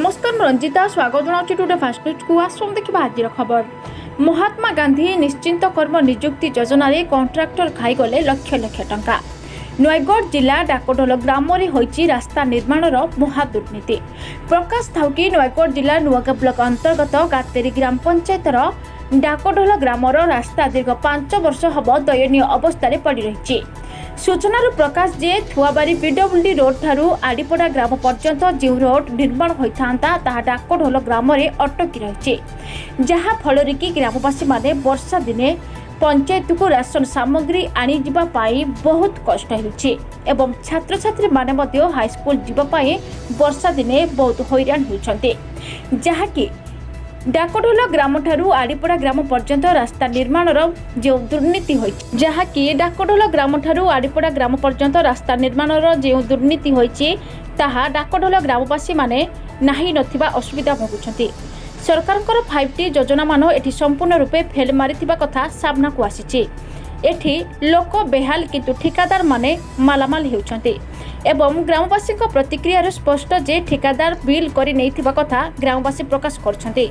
নমস্কাৰ মই ৰঞ্জিতা স্বাগত জনাওঁ টু ফাষ্ট নিউজকু আছোঁ দেখিবা আজিৰ খবৰ মহাত্মা গান্ধী নিশ্চিন্ত কৰ্ম নিযুক্তি যোজনাৰে কণ্ট্ৰাক্টৰ খাই গ'লে লক্ষ লক্ষ টকা নয়গড় জিলা ডাকডল গ্ৰামৰে হৈছে ৰাস্তা নিৰ্মাণৰ মহাদুৰ্নীতি প্ৰকাশ থাউকি নয়গড় জিলাৰ নুৱাগা ব্লক অন্তৰ্গত গাতেৰী গ্ৰাম পঞ্চায়তৰ ডাকডল গ্ৰামৰ ৰাস্তা দীৰ্ঘ পাঁচ বৰ্ষ হ'ব দয়নীয় অৱস্থাৰে পৰি ৰৈছে ସୂଚନାରୁ ପ୍ରକାଶ ଯେ ଥୁଆବାରୀ ପିଡବ୍ଲ୍ୟୁଡି ରୋଡ୍ଠାରୁ ଆଡ଼ିପଡ଼ା ଗ୍ରାମ ପର୍ଯ୍ୟନ୍ତ ଯେଉଁ ରୋଡ୍ ନିର୍ମାଣ ହୋଇଥାନ୍ତା ତାହା ଡାକଢୋଲ ଗ୍ରାମରେ ଅଟକି ରହିଛି ଯାହାଫଳରେ କି ଗ୍ରାମବାସୀମାନେ ବର୍ଷା ଦିନେ ପଞ୍ଚାୟତକୁ ରାସନ ସାମଗ୍ରୀ ଆଣିଯିବା ପାଇଁ ବହୁତ କଷ୍ଟ ହେଉଛି ଏବଂ ଛାତ୍ରଛାତ୍ରୀମାନେ ମଧ୍ୟ ହାଇସ୍କୁଲ ଯିବା ପାଇଁ ବର୍ଷା ଦିନେ ବହୁତ ହଇରାଣ ହେଉଛନ୍ତି ଯାହାକି ডাকডোল গ্রাম ঠার আড়িপড়া গ্রাম পর্যন্ত রাস্তা নির্মাণর যে দুর্নীতি হয়েছে যাকি গ্রাম ঠার আড়িপড়া গ্রাম পর্যন্ত রাস্তা নির্মাণর যে দুর্নীতি হয়েছে তাহা ডাকডোল গ্রামবাসী মানে না অসুবিধা ভোগুচ্ছেন ভোগুଛନ୍ତି ফাইভ টি যোজনা মান এটি ସମ୍ପୂର୍ଣ୍ଣ ରୂପେ ଫେଲ୍ ମାରିଥିବା କଥା ସାମ୍ନାକୁ আসিছে। ଏଠି ଲୋକ ବେହାଲ କିନ୍ତୁ ଠିକାଦାରମାନେ ମାଲାମାଲ ହେଉଛନ୍ତି ଏବଂ ଗ୍ରାମବାସୀଙ୍କ ପ୍ରତିକ୍ରିୟାରୁ ସ୍ପଷ୍ଟ ଯେ ଠିକାଦାର ବିଲ୍ କରି ନେଇଥିବା କଥା ଗ୍ରାମବାସୀ ପ୍ରକାଶ କରିଛନ୍ତି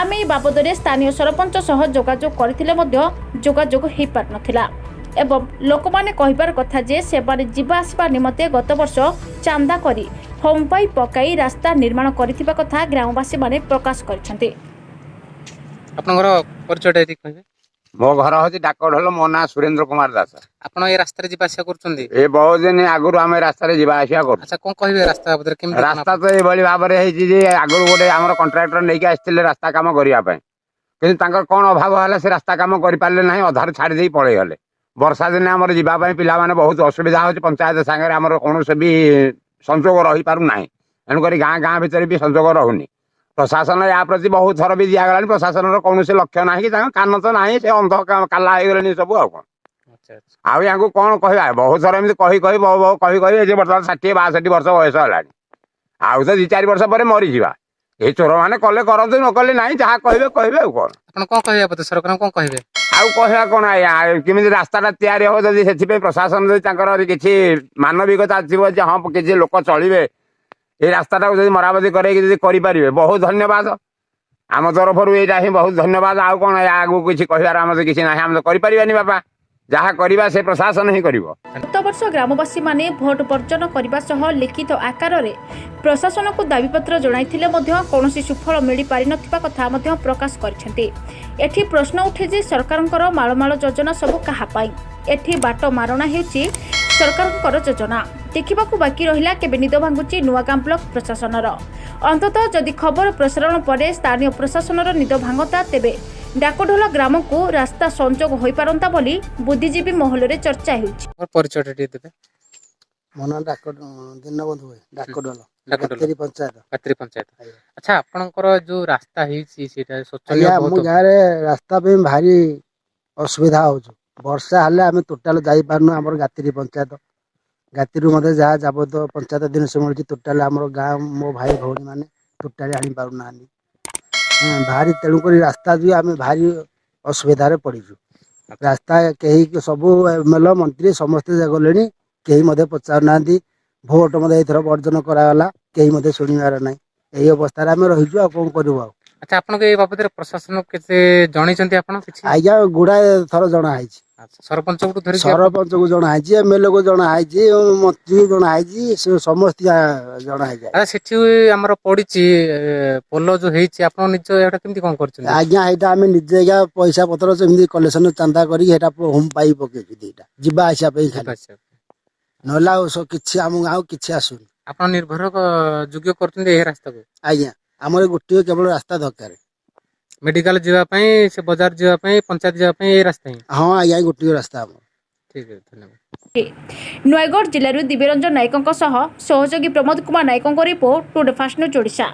ଆମେ ଏହି ବାବଦରେ ସ୍ଥାନୀୟ ସରପଞ୍ଚ ସହ ଯୋଗାଯୋଗ କରିଥିଲେ ମଧ୍ୟ ଯୋଗାଯୋଗ ହୋଇପାରିନଥିଲା ଏବଂ ଲୋକମାନେ କହିବାର କଥା ଯେ ସେମାନେ ଯିବା ଆସିବା ନିମନ୍ତେ ଗତବର୍ଷ ଚାନ୍ଦା କରି ହମ୍ପାଇ ପକାଇ ରାସ୍ତା ନିର୍ମାଣ କରିଥିବା କଥା ଗ୍ରାମବାସୀମାନେ ପ୍ରକାଶ କରିଛନ୍ତି ଆପଣଙ୍କର ପରିଚୟଟା ଏଠି କହିବେ ମୋ ଘର ହଉଛି ଡାକ ମୋ ନାଁ ସୁରେନ୍ଦ୍ର କୁମାର ଦାସ ଆପଣ ଏ ରାସ୍ତାରେ ଯିବା ଆସିବା କରୁଛନ୍ତି ଏ ବହୁତ ଦିନ ଆଗରୁ ଆମେ ରାସ୍ତାରେ ଯିବା ଆସିବା କରୁ ଆଚ୍ଛା କଣ କହିବେ ରାସ୍ତା ବାବଦରେ କେମିତି ରାସ୍ତା ତ ଏଭଳି ଭାବରେ ହେଇଛି ଯେ ଆଗରୁ ଗୋଟେ ଆମର କଣ୍ଟ୍ରାକ୍ଟର ନେଇକି ଆସିଥିଲେ ରାସ୍ତା କାମ କରିବା ପାଇଁ କିନ୍ତୁ ତାଙ୍କର କ'ଣ ଅଭାବ ହେଲା ସେ ରାସ୍ତା କାମ କରିପାରିଲେ ନାହିଁ ଅଧାରୁ ଛାଡ଼ି ଦେଇ ପଳେଇଗଲେ ବର୍ଷା ଦିନେ ଆମର ଯିବା ପାଇଁ ପିଲାମାନେ ବହୁତ ଅସୁବିଧା ହେଉଛି ପଞ୍ଚାୟତ ସାଙ୍ଗରେ ଆମର କୌଣସି ବି ସଂଯୋଗ ରହିପାରୁନାହିଁ ଏଣୁକରି ଗାଁ ଗାଁ ଭିତରେ ବି ସଂଯୋଗ ରହୁନି ପ୍ରଶାସନ ୟା ପ୍ରତି ବହୁତ ଥର ବି ଦିଆଗଲାଣି ପ୍ରଶାସନର କୌଣସି ଲକ୍ଷ୍ୟ ନାହିଁ କି ତାଙ୍କ କାନ ତ ନାହିଁ ସେ ଅନ୍ଧ କାଲା ହେଇଗଲେଣି ସବୁ ଆଉ କ'ଣ ଆଉ ୟାଙ୍କୁ କ'ଣ କହିବା ବହୁତ ଥର ଏମିତି କହି କହି ବହୁ ବହୁ କହି କହି ଏ ବର୍ତ୍ତମାନ ଷାଠିଏ ବାଷଠି ବର୍ଷ ବୟସ ହେଲାଣି ଆଉ ତ ଦି ଚାରି ବର୍ଷ ପରେ ମରିଯିବା ଏଇ ଚୋର ମାନେ କଲେ କରନ୍ତୁ ନ କଲେ ନାହିଁ ଯାହା କହିବେ କହିବେ ଆଉ କ'ଣ ଆପଣ କ'ଣ କହିବା କହିବେ ସରକାର କ'ଣ କହିବେ ଆଉ କହିବା କ'ଣ ଆଜ୍ଞା କେମିତି ରାସ୍ତାଟା ତିଆରି ହବ ଯଦି ସେଥିପାଇଁ ପ୍ରଶାସନ ଯଦି ତାଙ୍କର କିଛି ମାନବିକତା ଥିବ ଯେ ହଁ କିଛି ଲୋକ ଚଳିବେ ଏ ରାସ୍ତାଟାକୁ ଯଦି ମରାମତି କରେଇକି ଯଦି କରିପାରିବେ ବହୁତ ଧନ୍ୟବାଦ ଆମ ତରଫରୁ ଏଇଟା ହିଁ ବହୁତ ଧନ୍ୟବାଦ ଆଉ କ'ଣ ଆଗକୁ କିଛି କହିବାର ଆମର କିଛି ନାହିଁ ଆମେ ତ କରିପାରିବାନି ବାପା ଯାହା କରିବା ସେ ପ୍ରଶାସନ ହିଁ କରିବ ଗତ ବର୍ଷ ଗ୍ରାମବାସୀମାନେ ଭୋଟ ବର୍ଜନ କରିବା ସହ ଲିଖିତ ଆକାରରେ ପ୍ରଶାସନକୁ ଦାବିପତ୍ର ଜଣାଇଥିଲେ ମଧ୍ୟ କୌଣସି ସୁଫଳ ମିଳିପାରିନଥିବା କଥା ମଧ୍ୟ ପ୍ରକାଶ କରିଛନ୍ତି ଏଠି ପ୍ରଶ୍ନ ଉଠେ ଯେ ସରକାରଙ୍କର ମାଳମାଳ ଯୋଜନା ସବୁ କାହା ପାଇଁ ଏଠି ବାଟ ମାରଣା ହେଉଛି ସରକାରଙ୍କର ଯୋଜନା ଦେଖିବାକୁ ବାକି ରହିଲା କେବେ ନିଦ ଭାଙ୍ଗୁଛି ନୂଆଗାଁ ବ୍ଲକ ପ୍ରଶାସନର ଅନ୍ତତଃ ଯଦି ଖବର ପ୍ରସାରଣ ପରେ ସ୍ଥାନୀୟ ପ୍ରଶାସନର ନିଦ ଭାଙ୍ଗନ୍ତା ତେବେ ଡାକଢୋଲ ଗ୍ରାମକୁ ରାସ୍ତା ସଂଯୋଗ ହୋଇପାରନ୍ତା ବୋଲି ବୁଦ୍ଧିଜୀବୀ ମହଲରେ ଚର୍ଚ୍ଚା ହେଉଛି ପରିଚୟଟା ଟିକେ ଦେବେ ମୋ ନାଁ ଡାକ ଦୀନବନ୍ଧୁ ଭାଇ ଡାକଡୋଲ ଡାକଡୋଲ ପଞ୍ଚାୟତ ପାତ୍ରୀ ପଞ୍ଚାୟତ ଆଚ୍ଛା ଆପଣଙ୍କର ଯୋଉ ରାସ୍ତା ହେଇଛି ସେଇଟା ଶୋଚନୀୟ ଆମ ଗାଁରେ ରାସ୍ତା ପାଇଁ ଭାରି ଅସୁବିଧା ହେଉଛି ବର୍ଷା ହେଲେ ଆମେ ଟୋଟାଲ ଯାଇପାରୁନୁ ଆମର ଗାତିରି ପଞ୍ଚାୟତ ଗାତିରୁ ମଧ୍ୟ ଯାହା ଯାବତ ପଞ୍ଚାୟତ ଜିନିଷ ମିଳୁଛି ଟୋଟାଲି ଆମର ଗାଁ ମୋ ଭାଇ ଭଉଣୀମାନେ ଟୋଟାଲି ଆଣିପାରୁନାହାନ୍ତି ଭାରି ତେଣୁକରି ରାସ୍ତା ଯୋଗୁଁ ଆମେ ଭାରି ଅସୁବିଧାରେ ପଡ଼ିଛୁ ରାସ୍ତା କେହି ସବୁ ଏମ୍ଏଲ୍ଏ ମନ୍ତ୍ରୀ ସମସ୍ତେ ଗଲେଣି କେହି ମଧ୍ୟ ପଚାରୁନାହାନ୍ତି ଭୋଟ୍ ମଧ୍ୟ ଏଥର ବର୍ଜନ କରାଗଲା କେହି ମଧ୍ୟ ଶୁଣିବାର ନାହିଁ ଏହି ଅବସ୍ଥାରେ ଆମେ ରହିଛୁ ଆଉ କ'ଣ କରିବୁ ଆଉ ଆଚ୍ଛା ଆପଣଙ୍କ ଏ ବାବଦରେ ପ୍ରଶାସନକୁ କେତେ ଜଣେଇଛନ୍ତି ଆପଣ କିଛି ଆଜ୍ଞା ଗୁଡ଼ାଏ ଥର ଜଣା ହେଇଛି ଆଚ୍ଛା ସରପଞ୍ଚଙ୍କଠୁ ଧରି ସରପଞ୍ଚକୁ ଜଣା ହେଇଛି ଏମ୍ଏଲ୍ଏକୁ ଜଣା ହେଇଛି ମନ୍ତ୍ରୀକୁ ଜଣା ହେଇଛି ସମସ୍ତେ ଜଣା ହେଇଛି ଆଚ୍ଛା ସେଠି ଆମର ପଡ଼ିଛି ପୋଲ ଯୋଉ ହେଇଛି ଆପଣ ନିଜ ଏଇଟା କେମିତି କ'ଣ କରିଛନ୍ତି ଆଜ୍ଞା ଏଇଟା ଆମେ ନିଜେ ଆଜ୍ଞା ପଇସା ପତ୍ର ସେମିତି କଲେକ୍ସନ ଚାନ୍ଦା କରିକି ସେଇଟା ହୋମ୍ ପାଇ ପକେଇଛୁ ଏଇଟା ଯିବା ଆସିବା ପାଇଁ ଖାଲି ନହେଲେ ଆଉ କିଛି ଆମ ଗାଁକୁ କିଛି ଆସୁନି ଆପଣ ନିର୍ଭର ଯୋଗ୍ୟ କରୁଛନ୍ତି ଏ ରାସ୍ତାକୁ ଆଜ୍ଞା आमरे गुटियो केवल रास्ता দরকার মেডিকেল জবা পই সে বাজার জবা পই পঞ্চায়েত জবা পই এই রাস্তা হ ہاں আই আই গুটियो রাস্তা আম ঠিক আছে ধন্যবাদ নইগর জিলাৰ দিব্যরঞ্জন নায়কক সহ সহযোগী Pramod Kumar নায়ককৰ report today fast news Odisha